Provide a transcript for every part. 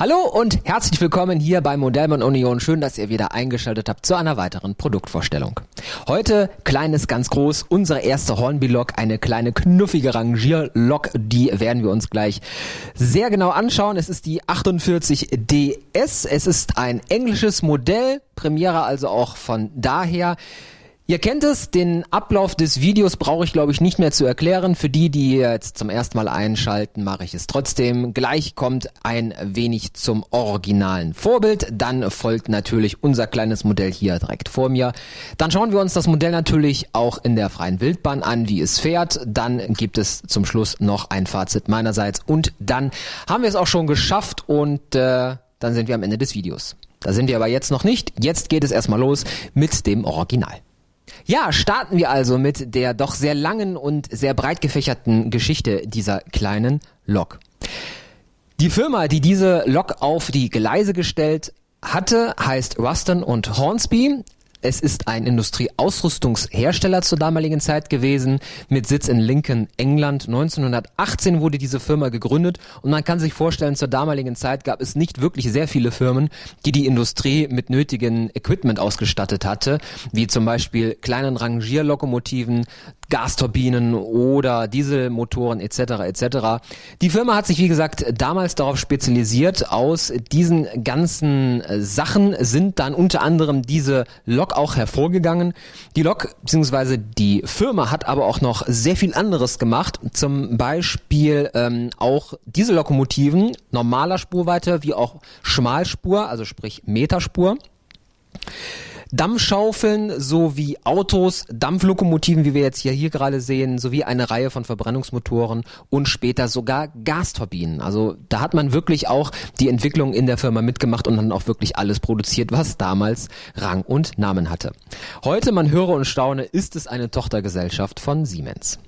Hallo und herzlich willkommen hier bei Modellmann Union. Schön, dass ihr wieder eingeschaltet habt zu einer weiteren Produktvorstellung. Heute kleines ganz groß, unsere erste Hornby-Lok, eine kleine knuffige Rangierlok, die werden wir uns gleich sehr genau anschauen. Es ist die 48DS, es ist ein englisches Modell, Premiere also auch von daher. Ihr kennt es, den Ablauf des Videos brauche ich glaube ich nicht mehr zu erklären. Für die, die jetzt zum ersten Mal einschalten, mache ich es trotzdem. Gleich kommt ein wenig zum originalen Vorbild. Dann folgt natürlich unser kleines Modell hier direkt vor mir. Dann schauen wir uns das Modell natürlich auch in der freien Wildbahn an, wie es fährt. Dann gibt es zum Schluss noch ein Fazit meinerseits. Und dann haben wir es auch schon geschafft und äh, dann sind wir am Ende des Videos. Da sind wir aber jetzt noch nicht. Jetzt geht es erstmal los mit dem Original. Ja, starten wir also mit der doch sehr langen und sehr breit gefächerten Geschichte dieser kleinen Lok. Die Firma, die diese Lok auf die Gleise gestellt hatte, heißt Ruston und Hornsby. Es ist ein Industrieausrüstungshersteller zur damaligen Zeit gewesen, mit Sitz in Lincoln, England. 1918 wurde diese Firma gegründet und man kann sich vorstellen, zur damaligen Zeit gab es nicht wirklich sehr viele Firmen, die die Industrie mit nötigen Equipment ausgestattet hatte, wie zum Beispiel kleinen Rangierlokomotiven, Gasturbinen oder Dieselmotoren etc. etc. Die Firma hat sich wie gesagt damals darauf spezialisiert. Aus diesen ganzen Sachen sind dann unter anderem diese Lok auch hervorgegangen. Die Lok bzw. die Firma hat aber auch noch sehr viel anderes gemacht. Zum Beispiel ähm, auch diese Lokomotiven normaler Spurweite wie auch Schmalspur, also sprich Meterspur. Dampfschaufeln sowie Autos, Dampflokomotiven, wie wir jetzt hier, hier gerade sehen, sowie eine Reihe von Verbrennungsmotoren und später sogar Gasturbinen. Also da hat man wirklich auch die Entwicklung in der Firma mitgemacht und dann auch wirklich alles produziert, was damals Rang und Namen hatte. Heute, man höre und staune, ist es eine Tochtergesellschaft von Siemens.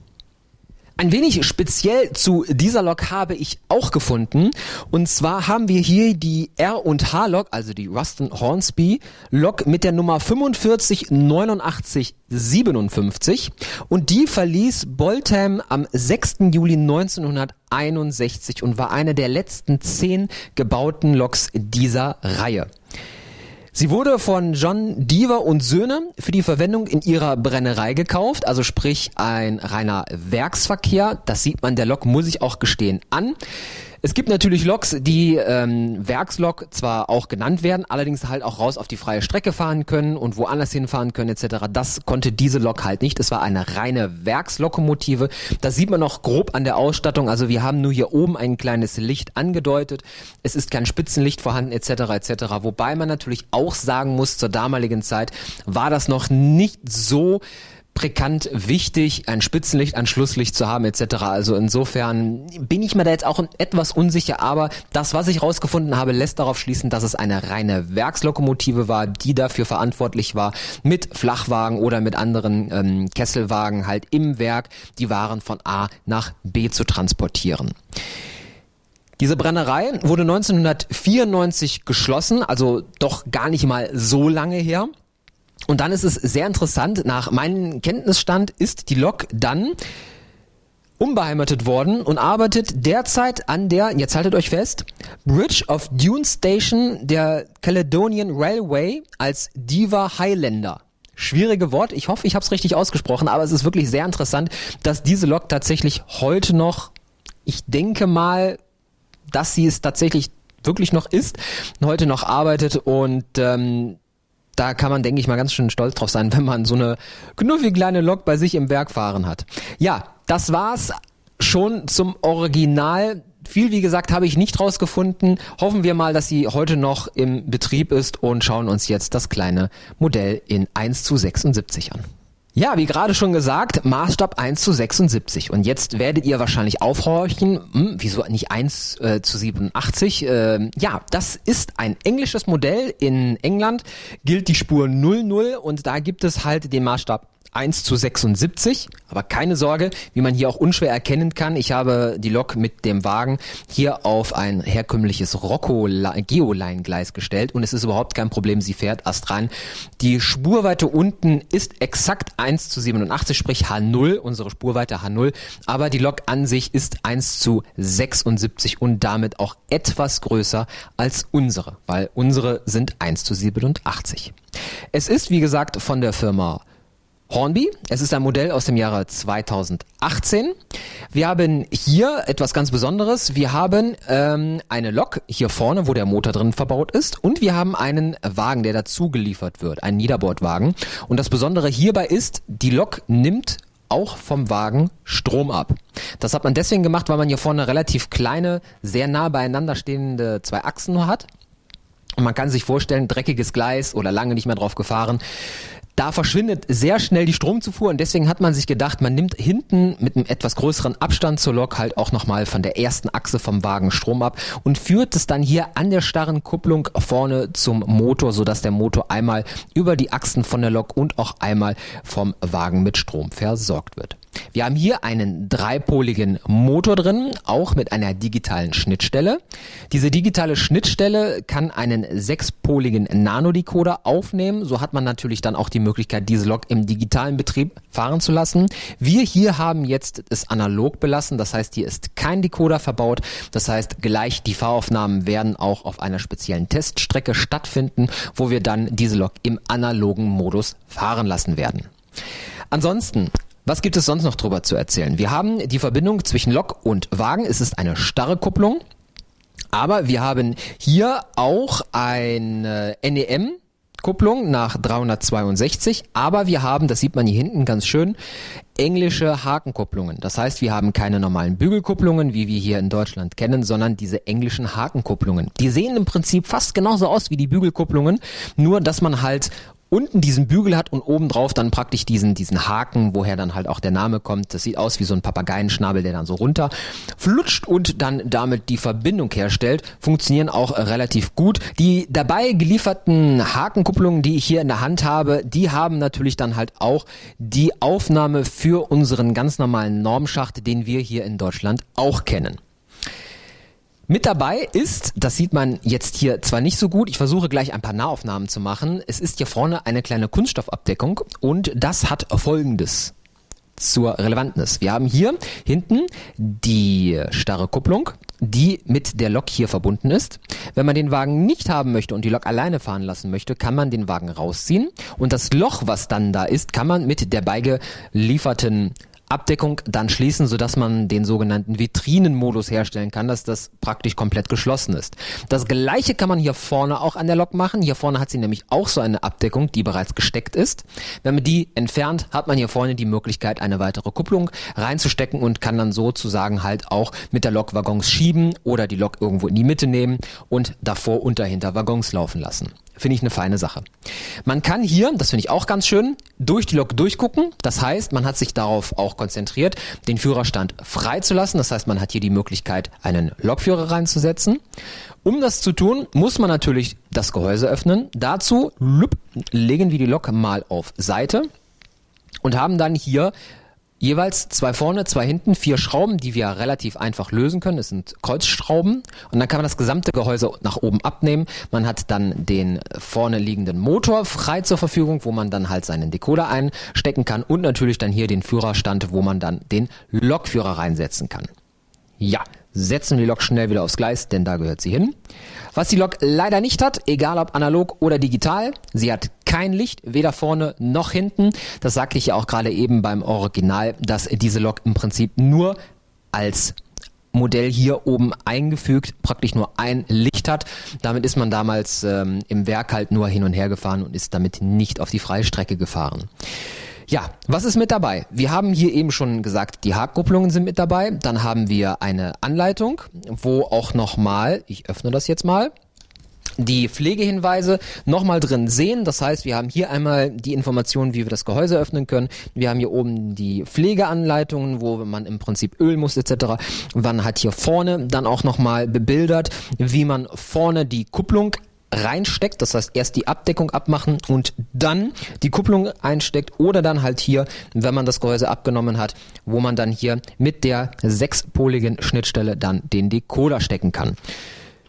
Ein wenig speziell zu dieser Lok habe ich auch gefunden. Und zwar haben wir hier die R&H Lok, also die Ruston Hornsby Lok mit der Nummer 458957. Und die verließ Boltham am 6. Juli 1961 und war eine der letzten zehn gebauten Loks dieser Reihe. Sie wurde von John Deaver und Söhne für die Verwendung in ihrer Brennerei gekauft, also sprich ein reiner Werksverkehr. Das sieht man der Lok, muss ich auch gestehen, an. Es gibt natürlich Loks, die ähm, Werkslok zwar auch genannt werden, allerdings halt auch raus auf die freie Strecke fahren können und woanders hinfahren können etc. Das konnte diese Lok halt nicht. Es war eine reine Werkslokomotive. Das sieht man noch grob an der Ausstattung. Also wir haben nur hier oben ein kleines Licht angedeutet. Es ist kein Spitzenlicht vorhanden etc. etc. Wobei man natürlich auch sagen muss, zur damaligen Zeit war das noch nicht so präkant wichtig, ein Spitzenlicht, ein Schlusslicht zu haben etc. Also insofern bin ich mir da jetzt auch etwas unsicher, aber das, was ich rausgefunden habe, lässt darauf schließen, dass es eine reine Werkslokomotive war, die dafür verantwortlich war, mit Flachwagen oder mit anderen ähm, Kesselwagen halt im Werk die Waren von A nach B zu transportieren. Diese Brennerei wurde 1994 geschlossen, also doch gar nicht mal so lange her. Und dann ist es sehr interessant, nach meinem Kenntnisstand ist die Lok dann umbeheimatet worden und arbeitet derzeit an der, jetzt haltet euch fest, Bridge of Dune Station der Caledonian Railway als Diva Highlander. Schwierige Wort, ich hoffe, ich habe es richtig ausgesprochen, aber es ist wirklich sehr interessant, dass diese Lok tatsächlich heute noch, ich denke mal, dass sie es tatsächlich wirklich noch ist, heute noch arbeitet und ähm, da kann man, denke ich mal, ganz schön stolz drauf sein, wenn man so eine knuffige kleine Lok bei sich im Werk fahren hat. Ja, das war's schon zum Original. Viel, wie gesagt, habe ich nicht rausgefunden. Hoffen wir mal, dass sie heute noch im Betrieb ist und schauen uns jetzt das kleine Modell in 1 zu 76 an. Ja, wie gerade schon gesagt, Maßstab 1 zu 76. Und jetzt werdet ihr wahrscheinlich aufhorchen, hm, wieso nicht 1 äh, zu 87? Äh, ja, das ist ein englisches Modell. In England gilt die Spur 00 und da gibt es halt den Maßstab 1 zu 76. Aber keine Sorge, wie man hier auch unschwer erkennen kann, ich habe die Lok mit dem Wagen hier auf ein herkömmliches Rocco Geoline-Gleis gestellt und es ist überhaupt kein Problem, sie fährt astrein. Die Spurweite unten ist exakt 1 zu 87, sprich H0, unsere Spurweite H0, aber die Lok an sich ist 1 zu 76 und damit auch etwas größer als unsere, weil unsere sind 1 zu 87. Es ist, wie gesagt, von der Firma Hornby. Es ist ein Modell aus dem Jahre 2018. Wir haben hier etwas ganz Besonderes. Wir haben ähm, eine Lok hier vorne, wo der Motor drin verbaut ist. Und wir haben einen Wagen, der dazu geliefert wird, einen Niederbordwagen. Und das Besondere hierbei ist, die Lok nimmt auch vom Wagen Strom ab. Das hat man deswegen gemacht, weil man hier vorne relativ kleine, sehr nah beieinander stehende zwei Achsen nur hat. Und man kann sich vorstellen, dreckiges Gleis oder lange nicht mehr drauf gefahren da verschwindet sehr schnell die Stromzufuhr und deswegen hat man sich gedacht, man nimmt hinten mit einem etwas größeren Abstand zur Lok halt auch nochmal von der ersten Achse vom Wagen Strom ab und führt es dann hier an der starren Kupplung vorne zum Motor, sodass der Motor einmal über die Achsen von der Lok und auch einmal vom Wagen mit Strom versorgt wird. Wir haben hier einen dreipoligen Motor drin, auch mit einer digitalen Schnittstelle. Diese digitale Schnittstelle kann einen sechspoligen Nanodecoder aufnehmen. So hat man natürlich dann auch die Möglichkeit, diese Lok im digitalen Betrieb fahren zu lassen. Wir hier haben jetzt es analog belassen. Das heißt, hier ist kein Decoder verbaut. Das heißt, gleich die Fahraufnahmen werden auch auf einer speziellen Teststrecke stattfinden, wo wir dann diese Lok im analogen Modus fahren lassen werden. Ansonsten was gibt es sonst noch drüber zu erzählen? Wir haben die Verbindung zwischen Lok und Wagen. Es ist eine starre Kupplung. Aber wir haben hier auch eine NEM Kupplung nach 362, aber wir haben, das sieht man hier hinten ganz schön, englische Hakenkupplungen. Das heißt, wir haben keine normalen Bügelkupplungen, wie wir hier in Deutschland kennen, sondern diese englischen Hakenkupplungen. Die sehen im Prinzip fast genauso aus wie die Bügelkupplungen, nur dass man halt unten diesen Bügel hat und oben drauf dann praktisch diesen, diesen Haken, woher dann halt auch der Name kommt. Das sieht aus wie so ein Papageienschnabel, der dann so runter flutscht und dann damit die Verbindung herstellt. Funktionieren auch relativ gut. Die dabei gelieferten Hakenkupplungen, die ich hier in der Hand habe, die haben natürlich dann halt auch die Aufnahme für unseren ganz normalen Normschacht, den wir hier in Deutschland auch kennen. Mit dabei ist, das sieht man jetzt hier zwar nicht so gut, ich versuche gleich ein paar Nahaufnahmen zu machen. Es ist hier vorne eine kleine Kunststoffabdeckung und das hat folgendes zur Relevantness. Wir haben hier hinten die starre Kupplung, die mit der Lok hier verbunden ist. Wenn man den Wagen nicht haben möchte und die Lok alleine fahren lassen möchte, kann man den Wagen rausziehen und das Loch, was dann da ist, kann man mit der beigelieferten Abdeckung dann schließen, sodass man den sogenannten Vitrinenmodus herstellen kann, dass das praktisch komplett geschlossen ist. Das gleiche kann man hier vorne auch an der Lok machen. Hier vorne hat sie nämlich auch so eine Abdeckung, die bereits gesteckt ist. Wenn man die entfernt, hat man hier vorne die Möglichkeit, eine weitere Kupplung reinzustecken und kann dann sozusagen halt auch mit der Lok Waggons schieben oder die Lok irgendwo in die Mitte nehmen und davor und dahinter Waggons laufen lassen. Finde ich eine feine Sache. Man kann hier, das finde ich auch ganz schön, durch die Lok durchgucken. Das heißt, man hat sich darauf auch konzentriert, den Führerstand freizulassen. Das heißt, man hat hier die Möglichkeit, einen Lokführer reinzusetzen. Um das zu tun, muss man natürlich das Gehäuse öffnen. Dazu legen wir die Lok mal auf Seite und haben dann hier jeweils zwei vorne, zwei hinten, vier Schrauben, die wir relativ einfach lösen können. Es sind Kreuzschrauben und dann kann man das gesamte Gehäuse nach oben abnehmen. Man hat dann den vorne liegenden Motor frei zur Verfügung, wo man dann halt seinen Decoder einstecken kann und natürlich dann hier den Führerstand, wo man dann den Lokführer reinsetzen kann. Ja, setzen wir die Lok schnell wieder aufs Gleis, denn da gehört sie hin. Was die Lok leider nicht hat, egal ob analog oder digital, sie hat kein Licht, weder vorne noch hinten. Das sagte ich ja auch gerade eben beim Original, dass diese Lok im Prinzip nur als Modell hier oben eingefügt, praktisch nur ein Licht hat. Damit ist man damals ähm, im Werk halt nur hin und her gefahren und ist damit nicht auf die Freistrecke gefahren. Ja, was ist mit dabei? Wir haben hier eben schon gesagt, die Hakkupplungen sind mit dabei. Dann haben wir eine Anleitung, wo auch nochmal, ich öffne das jetzt mal, die Pflegehinweise nochmal drin sehen. Das heißt, wir haben hier einmal die Informationen, wie wir das Gehäuse öffnen können. Wir haben hier oben die Pflegeanleitungen, wo man im Prinzip Öl muss etc. Man hat hier vorne dann auch nochmal bebildert, wie man vorne die Kupplung reinsteckt. Das heißt, erst die Abdeckung abmachen und dann die Kupplung einsteckt oder dann halt hier, wenn man das Gehäuse abgenommen hat, wo man dann hier mit der sechspoligen Schnittstelle dann den Decoder stecken kann.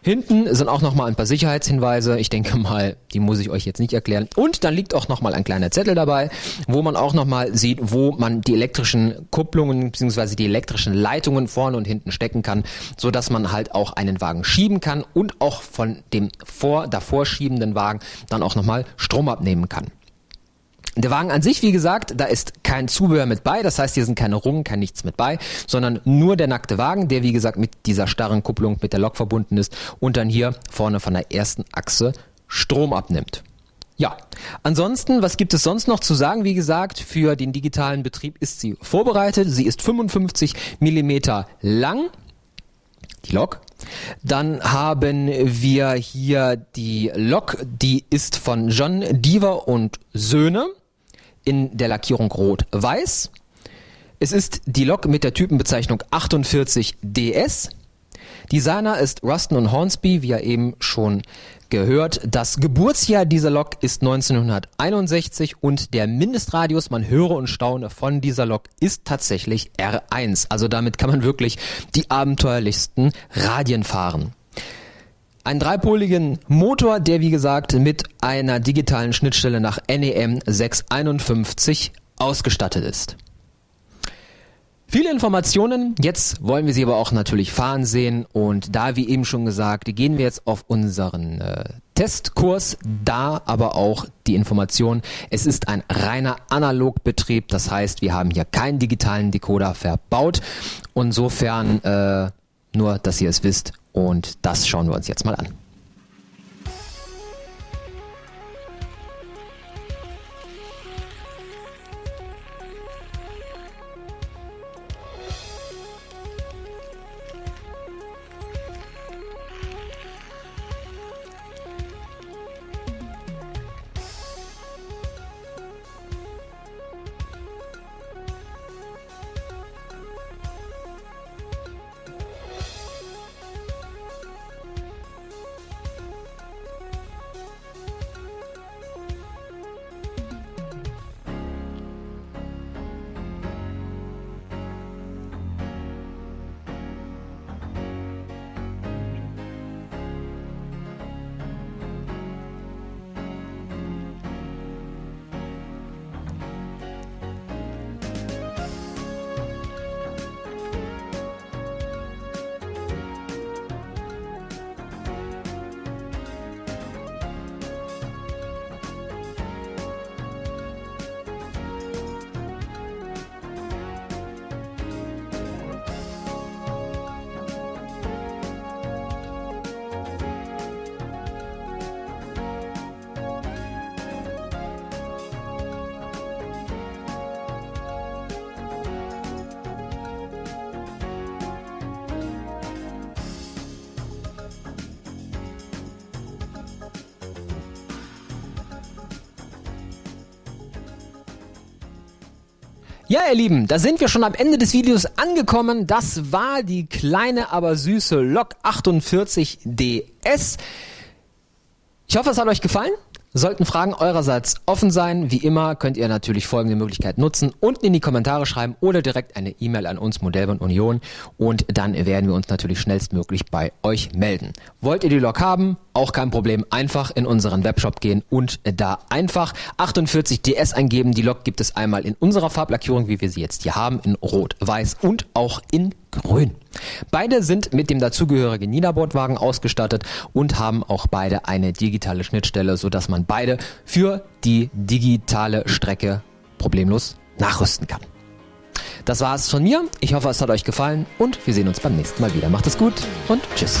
Hinten sind auch nochmal ein paar Sicherheitshinweise. Ich denke mal, die muss ich euch jetzt nicht erklären. Und dann liegt auch nochmal ein kleiner Zettel dabei, wo man auch nochmal sieht, wo man die elektrischen Kupplungen bzw. die elektrischen Leitungen vorne und hinten stecken kann, so dass man halt auch einen Wagen schieben kann und auch von dem vor davor schiebenden Wagen dann auch nochmal Strom abnehmen kann. Der Wagen an sich, wie gesagt, da ist kein Zubehör mit bei, das heißt, hier sind keine Rungen, kein nichts mit bei, sondern nur der nackte Wagen, der wie gesagt mit dieser starren Kupplung mit der Lok verbunden ist und dann hier vorne von der ersten Achse Strom abnimmt. Ja, ansonsten, was gibt es sonst noch zu sagen? Wie gesagt, für den digitalen Betrieb ist sie vorbereitet. Sie ist 55 Millimeter lang, die Lok. Dann haben wir hier die Lok, die ist von John Deaver und Söhne in der Lackierung rot-weiß. Es ist die Lok mit der Typenbezeichnung 48DS. Designer ist Ruston und Hornsby, wie er eben schon gehört. Das Geburtsjahr dieser Lok ist 1961 und der Mindestradius, man höre und staune, von dieser Lok ist tatsächlich R1. Also damit kann man wirklich die abenteuerlichsten Radien fahren. Einen dreipoligen Motor, der wie gesagt mit einer digitalen Schnittstelle nach NEM 651 ausgestattet ist. Viele Informationen, jetzt wollen wir sie aber auch natürlich fahren sehen. Und da, wie eben schon gesagt, gehen wir jetzt auf unseren äh, Testkurs, da aber auch die Information, es ist ein reiner Analogbetrieb, das heißt, wir haben hier keinen digitalen Decoder verbaut, insofern äh, nur, dass ihr es wisst und das schauen wir uns jetzt mal an. Ja, ihr Lieben, da sind wir schon am Ende des Videos angekommen. Das war die kleine, aber süße Lok 48 DS. Ich hoffe, es hat euch gefallen. Sollten Fragen eurerseits offen sein, wie immer könnt ihr natürlich folgende Möglichkeit nutzen. Unten in die Kommentare schreiben oder direkt eine E-Mail an uns Modellbahn Union und dann werden wir uns natürlich schnellstmöglich bei euch melden. Wollt ihr die Lok haben? Auch kein Problem. Einfach in unseren Webshop gehen und da einfach 48 DS eingeben. Die Lok gibt es einmal in unserer Farblackierung, wie wir sie jetzt hier haben, in Rot, Weiß und auch in Grün. Beide sind mit dem dazugehörigen Niederbordwagen ausgestattet und haben auch beide eine digitale Schnittstelle, sodass man beide für die digitale Strecke problemlos nachrüsten kann. Das war es von mir. Ich hoffe, es hat euch gefallen und wir sehen uns beim nächsten Mal wieder. Macht es gut und tschüss.